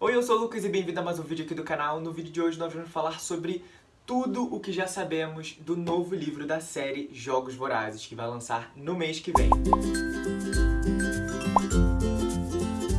Oi, eu sou o Lucas e bem-vindo a mais um vídeo aqui do canal. No vídeo de hoje nós vamos falar sobre tudo o que já sabemos do novo livro da série Jogos Vorazes, que vai lançar no mês que vem.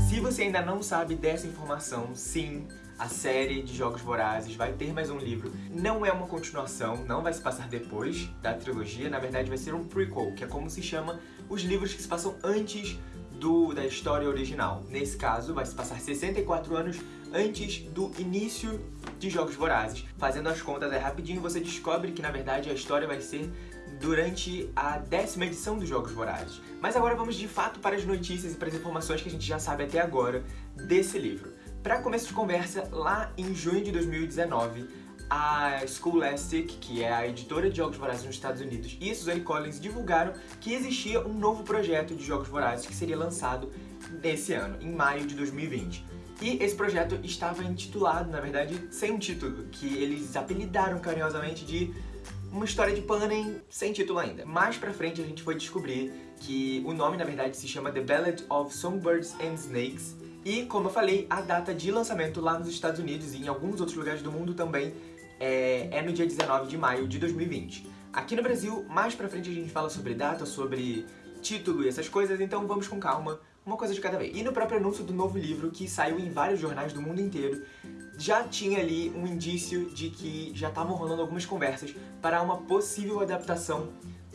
Se você ainda não sabe dessa informação, sim, a série de Jogos Vorazes vai ter mais um livro. Não é uma continuação, não vai se passar depois da trilogia, na verdade vai ser um prequel, que é como se chama os livros que se passam antes do, da história original. Nesse caso, vai se passar 64 anos antes do início de Jogos Vorazes. Fazendo as contas é rapidinho, você descobre que na verdade a história vai ser durante a décima edição dos Jogos Vorazes. Mas agora vamos de fato para as notícias e para as informações que a gente já sabe até agora desse livro. Para começo de conversa, lá em junho de 2019, a Scholastic, que é a editora de Jogos Vorazes nos Estados Unidos, e Suzanne Collins divulgaram que existia um novo projeto de Jogos Vorazes que seria lançado nesse ano, em maio de 2020. E esse projeto estava intitulado, na verdade, sem um título, que eles apelidaram carinhosamente de uma história de Panem sem título ainda. Mais pra frente a gente foi descobrir que o nome, na verdade, se chama The Ballad of Songbirds and Snakes, e, como eu falei, a data de lançamento lá nos Estados Unidos e em alguns outros lugares do mundo também é, é no dia 19 de maio de 2020. Aqui no Brasil, mais pra frente a gente fala sobre data, sobre título e essas coisas, então vamos com calma, uma coisa de cada vez. E no próprio anúncio do novo livro, que saiu em vários jornais do mundo inteiro, já tinha ali um indício de que já estavam rolando algumas conversas para uma possível adaptação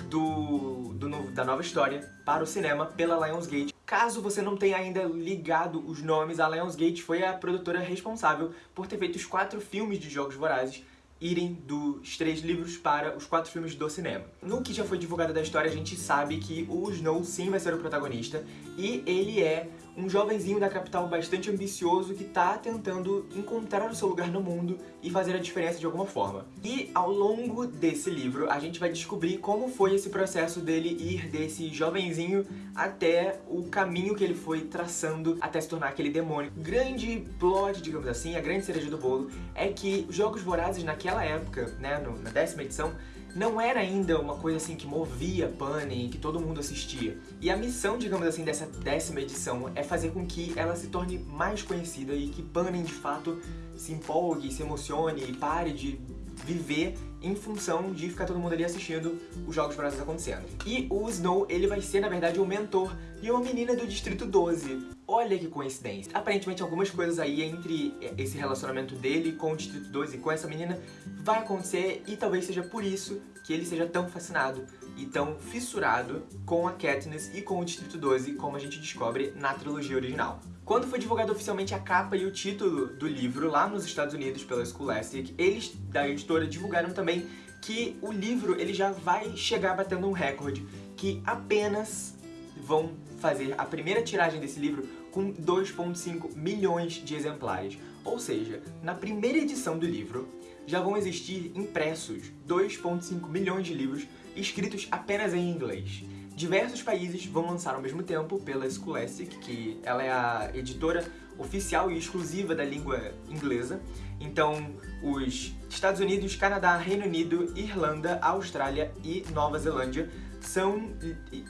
do, do novo, da nova história para o cinema pela Lionsgate. Caso você não tenha ainda ligado os nomes, a Lionsgate foi a produtora responsável por ter feito os quatro filmes de Jogos Vorazes irem dos três livros para os quatro filmes do cinema. No que já foi divulgado da história, a gente sabe que o Snow sim vai ser o protagonista, e ele é um jovenzinho da capital bastante ambicioso que tá tentando encontrar o seu lugar no mundo e fazer a diferença de alguma forma. E ao longo desse livro, a gente vai descobrir como foi esse processo dele ir desse jovenzinho até o caminho que ele foi traçando até se tornar aquele demônio. Grande plot, digamos assim, a grande cereja do bolo, é que Jogos Vorazes naquela época, né, na décima edição, não era ainda uma coisa assim que movia Panem, que todo mundo assistia. E a missão, digamos assim, dessa décima edição é fazer com que ela se torne mais conhecida e que Panem, de fato, se empolgue, se emocione e pare de viver em função de ficar todo mundo ali assistindo os Jogos Vorazes acontecendo. E o Snow, ele vai ser, na verdade, o mentor de uma menina do Distrito 12. Olha que coincidência. Aparentemente, algumas coisas aí entre esse relacionamento dele com o Distrito 12 e com essa menina vai acontecer e talvez seja por isso que ele seja tão fascinado e tão fissurado com a Katniss e com o Distrito 12, como a gente descobre na trilogia original. Quando foi divulgado oficialmente a capa e o título do livro lá nos Estados Unidos pela Scholastic, eles da editora divulgaram também que o livro ele já vai chegar batendo um recorde, que apenas vão fazer a primeira tiragem desse livro com 2.5 milhões de exemplares. Ou seja, na primeira edição do livro já vão existir impressos 2.5 milhões de livros escritos apenas em inglês. Diversos países vão lançar ao mesmo tempo pela Scholastic, que ela é a editora oficial e exclusiva da língua inglesa. Então, os Estados Unidos, Canadá, Reino Unido, Irlanda, Austrália e Nova Zelândia são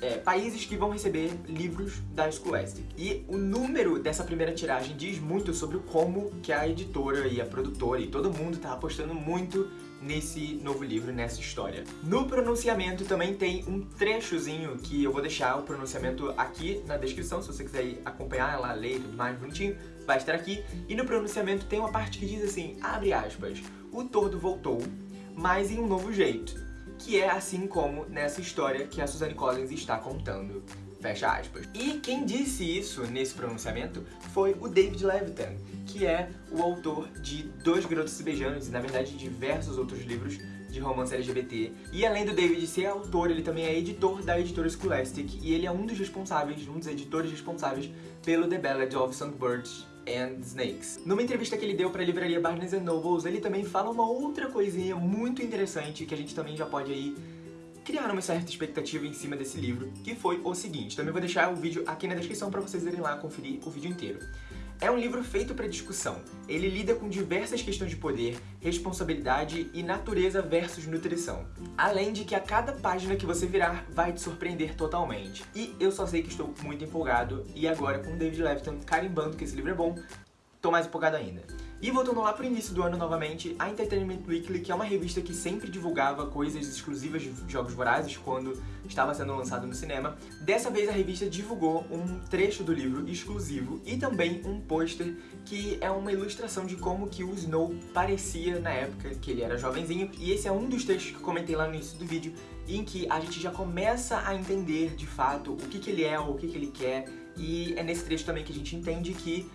é, países que vão receber livros da Scholastic. E o número dessa primeira tiragem diz muito sobre como que a editora e a produtora e todo mundo tá apostando muito nesse novo livro, nessa história. No pronunciamento também tem um trechozinho que eu vou deixar o pronunciamento aqui na descrição, se você quiser acompanhar ela, ler tudo mais bonitinho, vai estar aqui. E no pronunciamento tem uma parte que diz assim, abre aspas, o tordo voltou, mas em um novo jeito, que é assim como nessa história que a Suzanne Collins está contando. Fecha aspas. E quem disse isso nesse pronunciamento foi o David Levitan, que é o autor de Dois Garotos Se Beijando, e na verdade de diversos outros livros de romance LGBT. E além do David ser autor, ele também é editor da editora Scholastic, e ele é um dos responsáveis, um dos editores responsáveis pelo The Ballad of Songbirds and Snakes. Numa entrevista que ele deu para a livraria Barnes Nobles, ele também fala uma outra coisinha muito interessante que a gente também já pode aí criar uma certa expectativa em cima desse livro, que foi o seguinte. Também vou deixar o vídeo aqui na descrição para vocês irem lá conferir o vídeo inteiro. É um livro feito para discussão. Ele lida com diversas questões de poder, responsabilidade e natureza versus nutrição. Além de que a cada página que você virar vai te surpreender totalmente. E eu só sei que estou muito empolgado e agora com o David Levitan carimbando que esse livro é bom, tô mais empolgado ainda. E voltando lá pro início do ano novamente, a Entertainment Weekly, que é uma revista que sempre divulgava coisas exclusivas de Jogos Vorazes quando estava sendo lançado no cinema, dessa vez a revista divulgou um trecho do livro exclusivo e também um pôster que é uma ilustração de como que o Snow parecia na época que ele era jovenzinho. E esse é um dos trechos que eu comentei lá no início do vídeo, em que a gente já começa a entender de fato o que, que ele é, ou o que, que ele quer, e é nesse trecho também que a gente entende que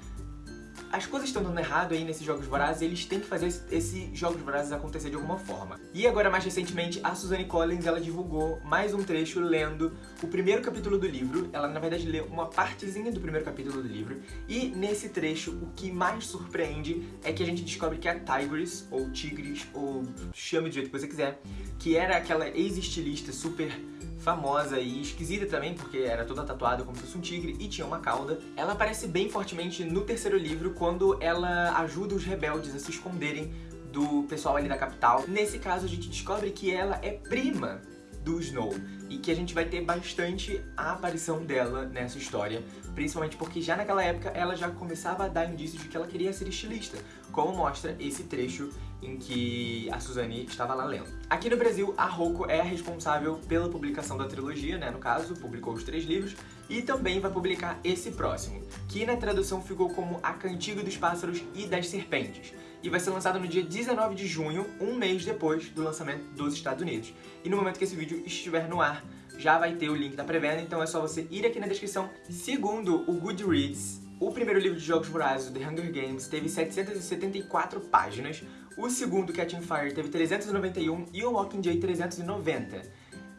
as coisas estão dando errado aí nesses Jogos Vorazes eles têm que fazer esses Jogos Vorazes acontecer de alguma forma. E agora, mais recentemente, a Suzanne Collins, ela divulgou mais um trecho lendo o primeiro capítulo do livro. Ela, na verdade, lê uma partezinha do primeiro capítulo do livro. E nesse trecho, o que mais surpreende é que a gente descobre que a Tigris, ou Tigris, ou chame do jeito que você quiser, que era aquela ex-estilista super famosa e esquisita também, porque era toda tatuada como se fosse um tigre e tinha uma cauda. Ela aparece bem fortemente no terceiro livro, quando ela ajuda os rebeldes a se esconderem do pessoal ali da capital. Nesse caso, a gente descobre que ela é prima do Snow e que a gente vai ter bastante a aparição dela nessa história, principalmente porque já naquela época ela já começava a dar indícios de que ela queria ser estilista, como mostra esse trecho em que a Suzane estava lá lendo. Aqui no Brasil, a Rocco é a responsável pela publicação da trilogia, né, no caso, publicou os três livros, e também vai publicar esse próximo, que na tradução ficou como A Cantiga dos Pássaros e das Serpentes, e vai ser lançado no dia 19 de junho, um mês depois do lançamento dos Estados Unidos. E no momento que esse vídeo estiver no ar, já vai ter o link da pré-venda, então é só você ir aqui na descrição. Segundo o Goodreads, o primeiro livro de jogos vorazes, The Hunger Games, teve 774 páginas, o segundo, Catching Fire, teve 391 e o Mockingjay 390.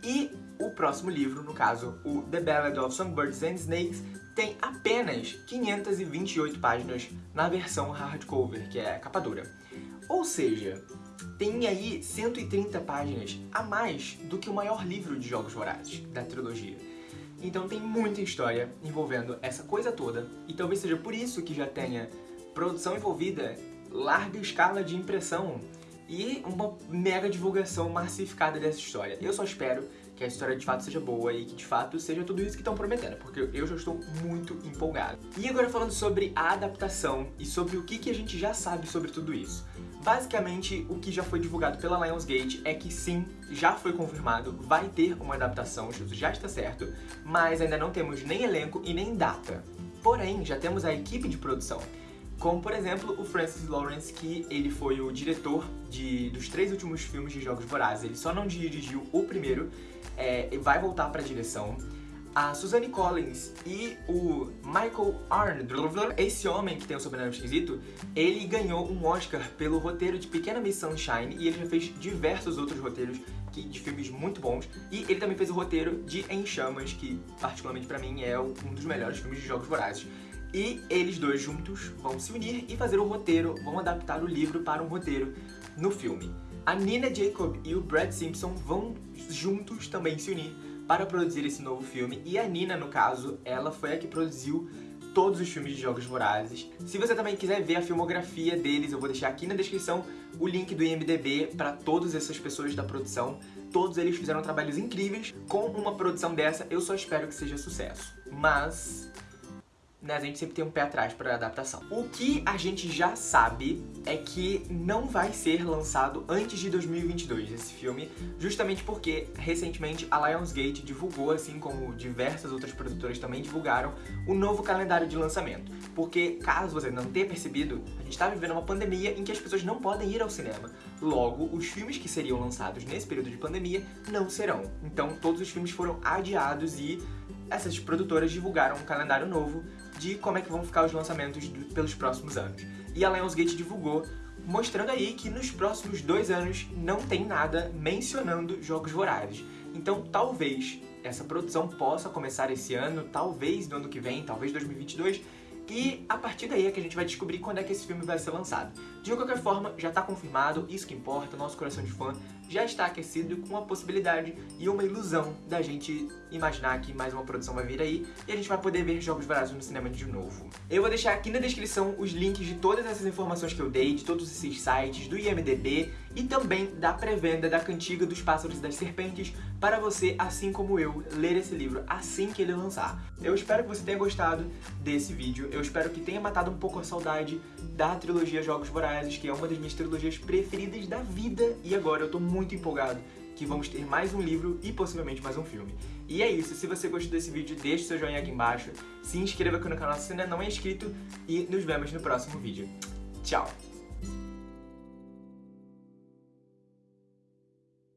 E o próximo livro, no caso, o The Ballad of Songbirds and Snakes, tem apenas 528 páginas na versão hardcover, que é a capa dura. Ou seja, tem aí 130 páginas a mais do que o maior livro de jogos vorazes da trilogia. Então tem muita história envolvendo essa coisa toda, e talvez seja por isso que já tenha produção envolvida, larga escala de impressão e uma mega divulgação massificada dessa história. Eu só espero que a história de fato seja boa e que de fato seja tudo isso que estão prometendo, porque eu já estou muito empolgado. E agora falando sobre a adaptação e sobre o que, que a gente já sabe sobre tudo isso. Basicamente, o que já foi divulgado pela Lionsgate é que sim, já foi confirmado, vai ter uma adaptação, isso já está certo, mas ainda não temos nem elenco e nem data. Porém, já temos a equipe de produção. Como, por exemplo, o Francis Lawrence, que ele foi o diretor de, dos três últimos filmes de Jogos Vorazes. Ele só não dirigiu o primeiro, é, vai voltar para a direção a Suzanne Collins e o Michael Arndt, esse homem que tem o sobrenome esquisito, ele ganhou um Oscar pelo roteiro de Pequena Miss Sunshine e ele já fez diversos outros roteiros que, de filmes muito bons. E ele também fez o roteiro de Em Chamas, que particularmente pra mim é um dos melhores filmes de Jogos Vorazes. E eles dois juntos vão se unir e fazer o roteiro, vão adaptar o livro para um roteiro no filme. A Nina Jacob e o Brad Simpson vão juntos também se unir para produzir esse novo filme. E a Nina, no caso, ela foi a que produziu todos os filmes de Jogos Vorazes. Se você também quiser ver a filmografia deles, eu vou deixar aqui na descrição o link do IMDB para todas essas pessoas da produção. Todos eles fizeram trabalhos incríveis. Com uma produção dessa, eu só espero que seja sucesso. Mas né, a gente sempre tem um pé atrás para adaptação. O que a gente já sabe é que não vai ser lançado antes de 2022 esse filme, justamente porque recentemente a Lionsgate divulgou, assim como diversas outras produtoras também divulgaram, o novo calendário de lançamento. Porque, caso você não tenha percebido, a gente está vivendo uma pandemia em que as pessoas não podem ir ao cinema. Logo, os filmes que seriam lançados nesse período de pandemia não serão. Então, todos os filmes foram adiados e essas produtoras divulgaram um calendário novo de como é que vão ficar os lançamentos do, pelos próximos anos. E a Lionsgate divulgou, mostrando aí que nos próximos dois anos não tem nada mencionando Jogos Vorazes. Então talvez essa produção possa começar esse ano, talvez no ano que vem, talvez 2022, e a partir daí é que a gente vai descobrir quando é que esse filme vai ser lançado. De qualquer forma, já está confirmado, isso que importa, nosso coração de fã já está aquecido com a possibilidade e uma ilusão da gente imaginar que mais uma produção vai vir aí e a gente vai poder ver Jogos Vorazes no cinema de novo. Eu vou deixar aqui na descrição os links de todas essas informações que eu dei, de todos esses sites, do IMDB e também da pré-venda da Cantiga dos Pássaros e das Serpentes para você, assim como eu, ler esse livro assim que ele lançar. Eu espero que você tenha gostado desse vídeo, eu espero que tenha matado um pouco a saudade da trilogia Jogos Vorazes, que é uma das minhas trilogias preferidas da vida e agora eu tô muito empolgado que vamos ter mais um livro e possivelmente mais um filme. E é isso, se você gostou desse vídeo, deixe seu joinha aqui embaixo, se inscreva aqui no canal se ainda não é inscrito e nos vemos no próximo vídeo. Tchau!